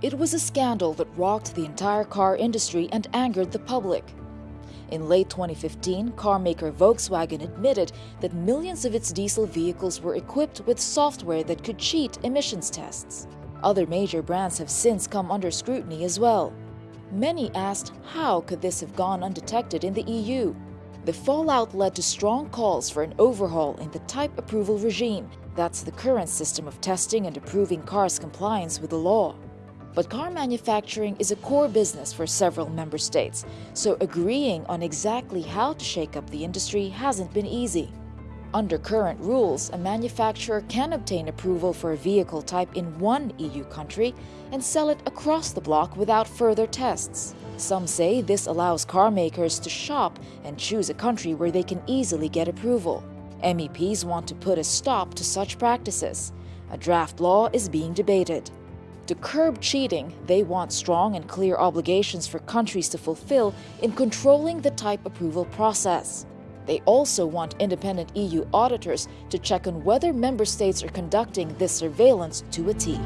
It was a scandal that rocked the entire car industry and angered the public. In late 2015, carmaker Volkswagen admitted that millions of its diesel vehicles were equipped with software that could cheat emissions tests. Other major brands have since come under scrutiny as well. Many asked how could this have gone undetected in the EU? The fallout led to strong calls for an overhaul in the type approval regime. That's the current system of testing and approving cars' compliance with the law. But car manufacturing is a core business for several member states, so agreeing on exactly how to shake up the industry hasn't been easy. Under current rules, a manufacturer can obtain approval for a vehicle type in one EU country and sell it across the bloc without further tests. Some say this allows car makers to shop and choose a country where they can easily get approval. MEPs want to put a stop to such practices. A draft law is being debated. To curb cheating, they want strong and clear obligations for countries to fulfill in controlling the type approval process. They also want independent EU auditors to check on whether member states are conducting this surveillance to a T.